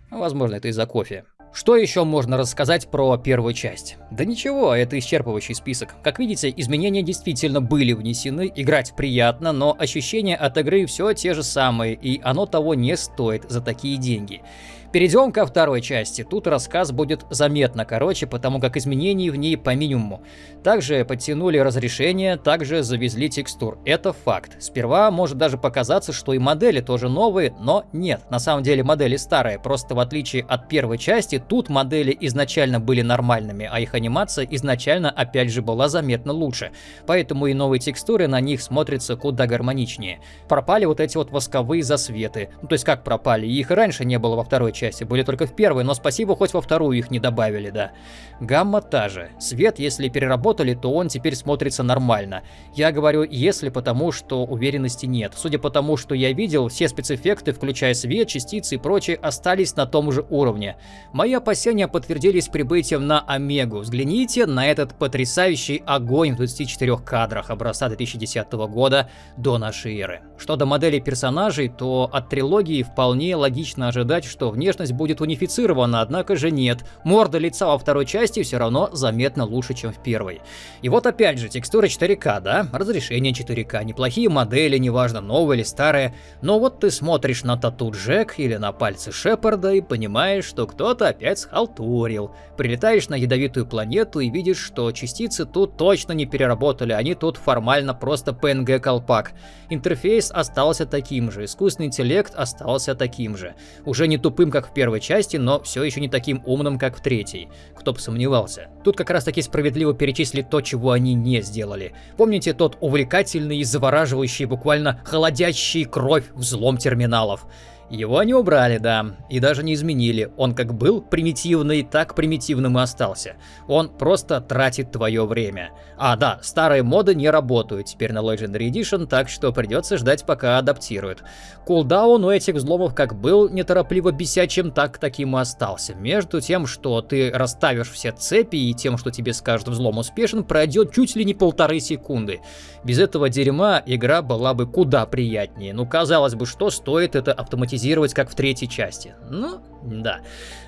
Возможно, это из-за кофе. Что еще можно рассказать про первую часть? Да ничего, это исчерпывающий список. Как видите, изменения действительно были внесены, играть приятно, но ощущения от игры все те же самые, и оно того не стоит за такие деньги. Перейдем ко второй части. Тут рассказ будет заметно короче, потому как изменений в ней по минимуму. Также подтянули разрешение, также завезли текстур. Это факт. Сперва может даже показаться, что и модели тоже новые, но нет. На самом деле модели старые, просто в отличие от первой части, тут модели изначально были нормальными, а их анимация изначально опять же была заметно лучше. Поэтому и новые текстуры на них смотрятся куда гармоничнее. Пропали вот эти вот восковые засветы. Ну, то есть как пропали? Их раньше не было во второй части части, были только в первой, но спасибо, хоть во вторую их не добавили, да. Гамма та же. Свет, если переработали, то он теперь смотрится нормально. Я говорю «если», потому что уверенности нет. Судя по тому, что я видел, все спецэффекты, включая свет, частицы и прочее, остались на том же уровне. Мои опасения подтвердились прибытием на Омегу. Взгляните на этот потрясающий огонь в 24 кадрах образца 2010 года до нашей эры. Что до моделей персонажей, то от трилогии вполне логично ожидать, что внешне внешность будет унифицирована, однако же нет. Морда лица во второй части все равно заметно лучше, чем в первой. И вот опять же, текстура 4К, да? Разрешение 4К, неплохие модели, неважно, новые или старые. Но вот ты смотришь на тату Джек или на пальцы Шепарда и понимаешь, что кто-то опять схалтурил. Прилетаешь на ядовитую планету и видишь, что частицы тут точно не переработали, они тут формально просто PNG-колпак. Интерфейс остался таким же, искусственный интеллект остался таким же. Уже не тупым, как в первой части, но все еще не таким умным, как в третьей. Кто бы сомневался. Тут как раз таки справедливо перечислить то, чего они не сделали. Помните тот увлекательный и завораживающий, буквально холодящий кровь взлом терминалов? Его не убрали, да, и даже не изменили. Он как был примитивный, так примитивным и остался. Он просто тратит твое время. А, да, старые моды не работают теперь на Legendary Edition, так что придется ждать, пока адаптируют. Кулдаун у этих взломов как был неторопливо бесячим, так таким и остался. Между тем, что ты расставишь все цепи и тем, что тебе скажут взлом успешен, пройдет чуть ли не полторы секунды. Без этого дерьма игра была бы куда приятнее. Ну, казалось бы, что стоит это автоматизировать автоматизировать, как в третьей части. Ну, да.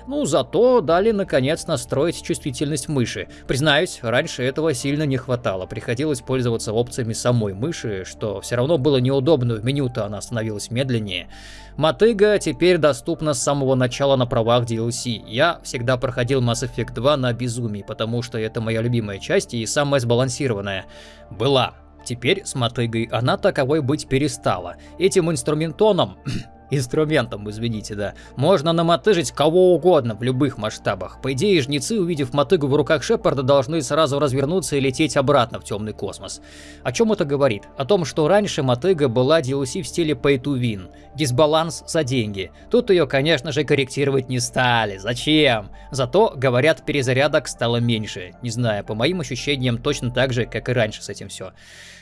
Ну, зато дали, наконец, настроить чувствительность мыши. Признаюсь, раньше этого сильно не хватало. Приходилось пользоваться опциями самой мыши, что все равно было неудобно, в меню-то она становилась медленнее. Мотыга теперь доступна с самого начала на правах DLC. Я всегда проходил Mass Effect 2 на безумии, потому что это моя любимая часть и самая сбалансированная. Была. Теперь с мотыгой она таковой быть перестала. Этим инструментоном инструментом, извините, да, можно намотыжить кого угодно в любых масштабах. По идее, жнецы, увидев мотыгу в руках Шепарда, должны сразу развернуться и лететь обратно в темный космос. О чем это говорит? О том, что раньше мотыга была DLC в стиле pay to win, дисбаланс за деньги. Тут ее, конечно же, корректировать не стали. Зачем? Зато, говорят, перезарядок стало меньше. Не знаю, по моим ощущениям точно так же, как и раньше с этим все.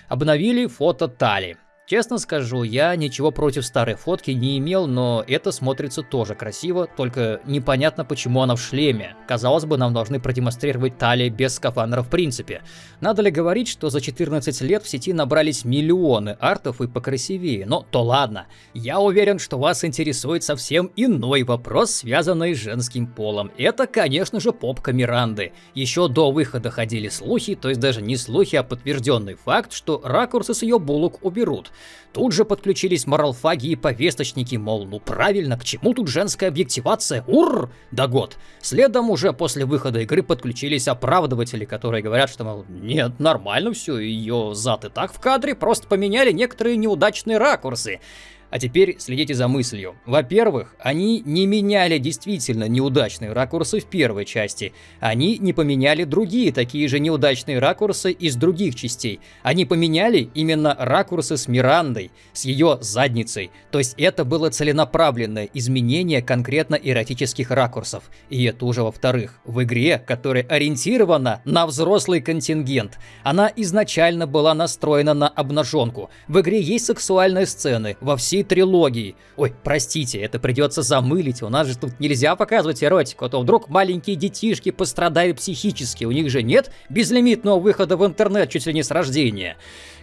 Обновили фото Тали. Честно скажу, я ничего против старой фотки не имел, но это смотрится тоже красиво, только непонятно почему она в шлеме. Казалось бы, нам должны продемонстрировать талии без скафандра в принципе. Надо ли говорить, что за 14 лет в сети набрались миллионы артов и покрасивее, но то ладно. Я уверен, что вас интересует совсем иной вопрос, связанный с женским полом. Это, конечно же, попка Миранды. Еще до выхода ходили слухи, то есть даже не слухи, а подтвержденный факт, что ракурсы с ее булок уберут. Тут же подключились моралфаги и повесточники, мол, ну правильно, к чему тут женская объективация? Ур! Да год. Следом уже после выхода игры подключились оправдыватели, которые говорят, что, мол, нет, нормально все, ее зад и так в кадре, просто поменяли некоторые неудачные ракурсы. А теперь следите за мыслью. Во-первых, они не меняли действительно неудачные ракурсы в первой части. Они не поменяли другие такие же неудачные ракурсы из других частей. Они поменяли именно ракурсы с Мирандой, с ее задницей. То есть это было целенаправленное изменение конкретно эротических ракурсов. И это уже во-вторых. В игре, которая ориентирована на взрослый контингент, она изначально была настроена на обнаженку. В игре есть сексуальные сцены во всей всей трилогии. Ой, простите, это придется замылить, у нас же тут нельзя показывать эротику, а то вдруг маленькие детишки пострадают психически, у них же нет безлимитного выхода в интернет чуть ли не с рождения.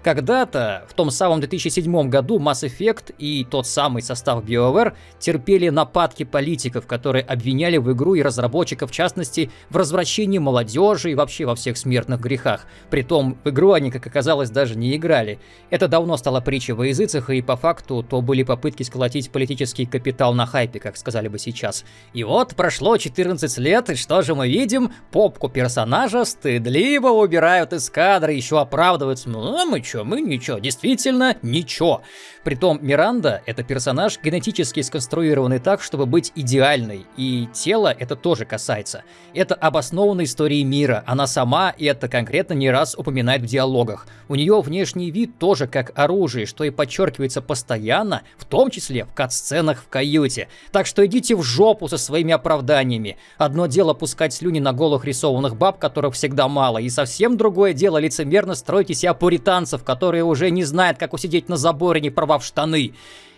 Когда-то, в том самом 2007 году, Mass Effect и тот самый состав BioWare терпели нападки политиков, которые обвиняли в игру и разработчиков, в частности, в развращении молодежи и вообще во всех смертных грехах. Притом, в игру они, как оказалось, даже не играли. Это давно стало притчей во языцах, и по факту то были попытки сколотить политический капитал на хайпе, как сказали бы сейчас. И вот прошло 14 лет, и что же мы видим? Попку персонажа стыдливо убирают из кадра, еще оправдываются. Ну, а мы чё, мы ничего, действительно ничего. Притом Миранда — это персонаж генетически сконструированный так, чтобы быть идеальной, и тело это тоже касается. Это обоснованная история мира, она сама это конкретно не раз упоминает в диалогах. У нее внешний вид тоже как оружие, что и подчеркивается постоянно, в том числе в кат-сценах в каюте. Так что идите в жопу со своими оправданиями. Одно дело пускать слюни на голых рисованных баб, которых всегда мало, и совсем другое дело лицемерно строить из себя пуританцев, которые уже не знают, как усидеть на заборе, не порвав штаны.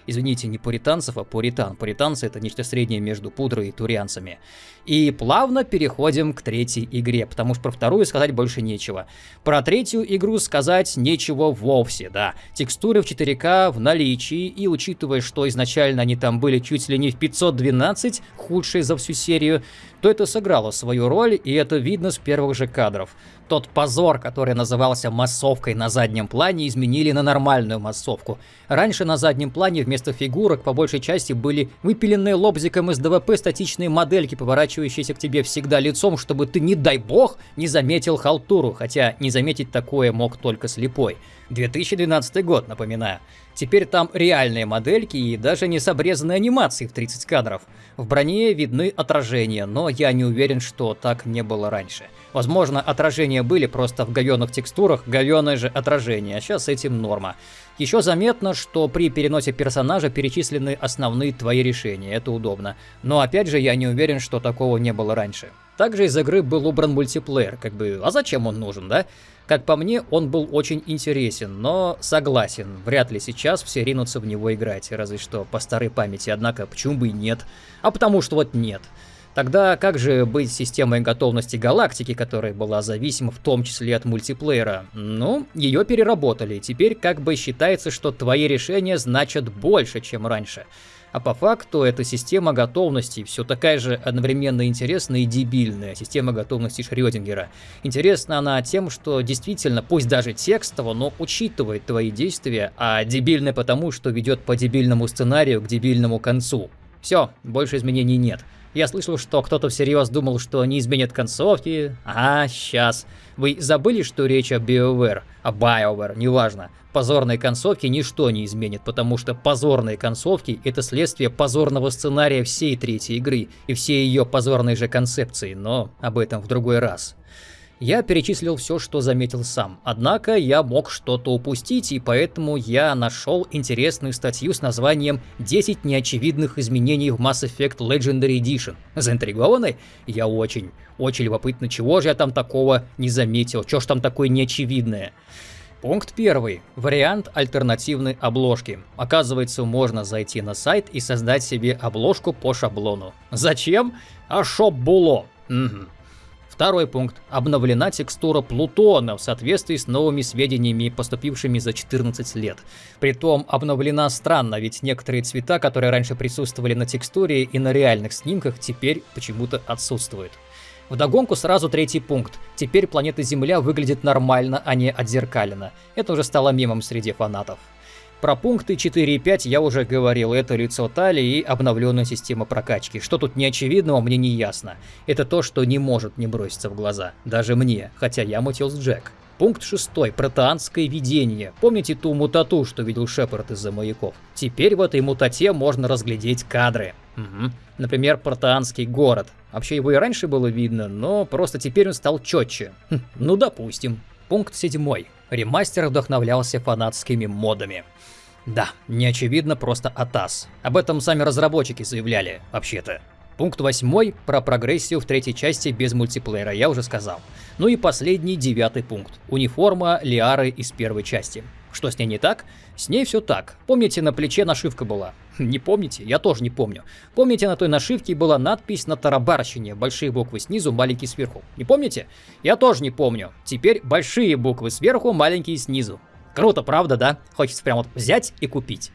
Извините, не пуританцев, а пуритан. Пуританцы это нечто среднее между пудрой и турианцами. И плавно переходим к третьей игре, потому что про вторую сказать больше нечего. Про третью игру сказать нечего вовсе, да. Текстуры в 4К в наличии, и учитывая, что изначально они там были чуть ли не в 512, худшие за всю серию, то это сыграло свою роль, и это видно с первых же кадров. Тот позор, который назывался массовкой на заднем плане, изменили на нормальную массовку. Раньше на заднем плане вместо фигурок по большей части были выпиленные лобзиком из ДВП статичные модельки, поворачивающиеся к тебе всегда лицом, чтобы ты, не дай бог, не заметил халтуру, хотя не заметить такое мог только слепой. 2012 год, напоминаю. Теперь там реальные модельки и даже не с обрезанной анимацией в 30 кадров. В броне видны отражения, но я не уверен, что так не было раньше. Возможно, отражения были просто в говёных текстурах, говёное же отражение, а сейчас этим норма. Еще заметно, что при переносе персонажа перечислены основные твои решения, это удобно. Но опять же, я не уверен, что такого не было раньше. Также из игры был убран мультиплеер, как бы, а зачем он нужен, да? Как по мне, он был очень интересен, но согласен, вряд ли сейчас все ринутся в него играть, разве что по старой памяти, однако почему бы и нет? А потому что вот нет. Тогда как же быть системой готовности галактики, которая была зависима в том числе от мультиплеера? Ну, ее переработали, теперь как бы считается, что твои решения значат больше, чем раньше. А по факту эта система готовности все такая же одновременно интересная и дебильная, система готовности Шрёдингера. Интересна она тем, что действительно, пусть даже текстово, но учитывает твои действия, а дебильная потому, что ведет по дебильному сценарию к дебильному концу. Все, больше изменений нет. Я слышал, что кто-то всерьез думал, что они изменят концовки. А, сейчас. Вы забыли, что речь о BioWare? О BioWare, неважно. Позорной концовки ничто не изменит, потому что позорные концовки — это следствие позорного сценария всей третьей игры и всей ее позорной же концепции, но об этом в другой раз. Я перечислил все, что заметил сам. Однако я мог что-то упустить, и поэтому я нашел интересную статью с названием «10 неочевидных изменений в Mass Effect Legendary Edition». Заинтригованы? Я очень, очень любопытно, чего же я там такого не заметил, что ж там такое неочевидное. Пункт первый. Вариант альтернативной обложки. Оказывается, можно зайти на сайт и создать себе обложку по шаблону. Зачем? А шоп було. Угу. Второй пункт. Обновлена текстура Плутона в соответствии с новыми сведениями, поступившими за 14 лет. Притом обновлена странно, ведь некоторые цвета, которые раньше присутствовали на текстуре и на реальных снимках, теперь почему-то отсутствуют. Вдогонку сразу третий пункт. Теперь планета Земля выглядит нормально, а не отзеркаленно. Это уже стало мемом среди фанатов. Про пункты 4 и 5 я уже говорил, это лицо талии и обновленная система прокачки. Что тут не очевидного, мне не ясно. Это то, что не может не броситься в глаза. Даже мне, хотя я мутил с Джек. Пункт 6. Протеанское видение. Помните ту мутату, что видел Шепард из-за маяков? Теперь в этой мутате можно разглядеть кадры. Угу. Например, протеанский город. Вообще его и раньше было видно, но просто теперь он стал четче. Хм, ну допустим. Пункт 7. Ремастер вдохновлялся фанатскими модами. Да, не очевидно, просто АТАС. Об этом сами разработчики заявляли, вообще-то. Пункт восьмой про прогрессию в третьей части без мультиплеера я уже сказал. Ну и последний, девятый пункт. Униформа Лиары из первой части. Что с ней не так? С ней все так. Помните, на плече нашивка была? Не помните? Я тоже не помню. Помните, на той нашивке была надпись на тарабарщине, большие буквы снизу, маленькие сверху. Не помните? Я тоже не помню. Теперь большие буквы сверху, маленькие снизу. Круто, правда, да? Хочется прям вот взять и купить.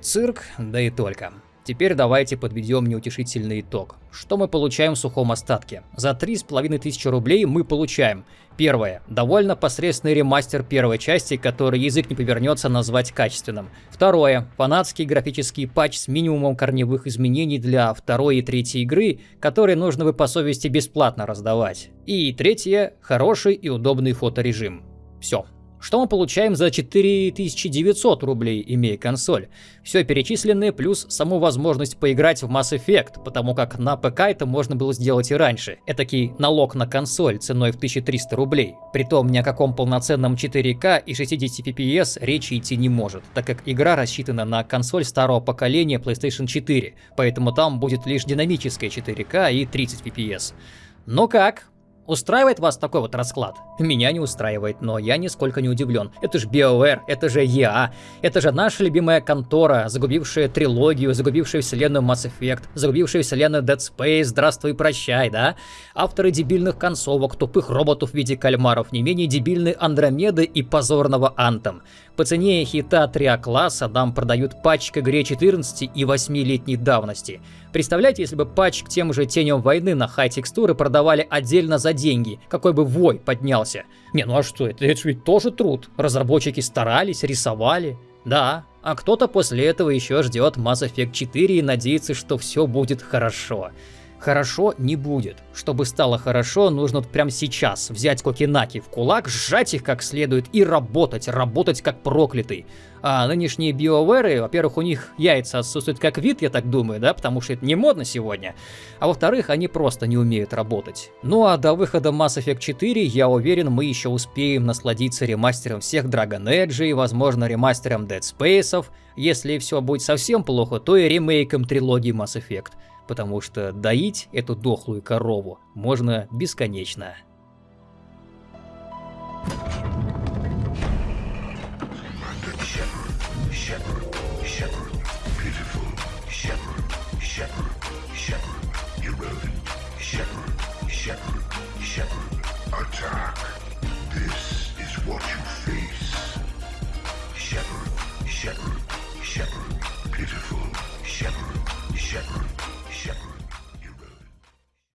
Цирк, да и только. Теперь давайте подведем неутешительный итог. Что мы получаем в сухом остатке? За 3500 рублей мы получаем Первое. Довольно посредственный ремастер первой части, который язык не повернется назвать качественным. Второе. Фанатский графический патч с минимумом корневых изменений для второй и третьей игры, которые нужно бы по совести бесплатно раздавать. И третье. Хороший и удобный фоторежим. Все. Что мы получаем за 4900 рублей, имея консоль? Все перечисленное плюс саму возможность поиграть в Mass Effect, потому как на ПК это можно было сделать и раньше. Этакий налог на консоль ценой в 1300 рублей. Притом ни о каком полноценном 4К и 60 FPS речи идти не может, так как игра рассчитана на консоль старого поколения PlayStation 4, поэтому там будет лишь динамическая 4К и 30 FPS. Но как? Устраивает вас такой вот расклад? Меня не устраивает, но я нисколько не удивлен. Это же BioWare, это же EA, это же наша любимая контора, загубившая трилогию, загубившая вселенную Mass Effect, загубившая вселенную Dead Space, здравствуй, прощай, да? Авторы дебильных концовок, тупых роботов в виде кальмаров, не менее дебильной Андромеды и позорного Антом. По цене хита 3А-класса нам продают патч к игре 14 и 8-летней давности. Представляете, если бы патч к тем же теням войны на хай-текстуры продавали отдельно за деньги, какой бы вой поднялся. Не, ну а что, это, это ведь тоже труд. Разработчики старались, рисовали. Да, а кто-то после этого еще ждет Mass Effect 4 и надеется, что все будет хорошо хорошо не будет. Чтобы стало хорошо, нужно прямо сейчас взять кокинаки в кулак, сжать их как следует и работать, работать как проклятый. А нынешние биоверы, во-первых, у них яйца отсутствуют как вид, я так думаю, да, потому что это не модно сегодня. А во-вторых, они просто не умеют работать. Ну а до выхода Mass Effect 4, я уверен, мы еще успеем насладиться ремастером всех Dragon Age и, возможно, ремастером Dead Space. Если все будет совсем плохо, то и ремейком трилогии Mass Effect потому что доить эту дохлую корову можно бесконечно. Attack. This is what you.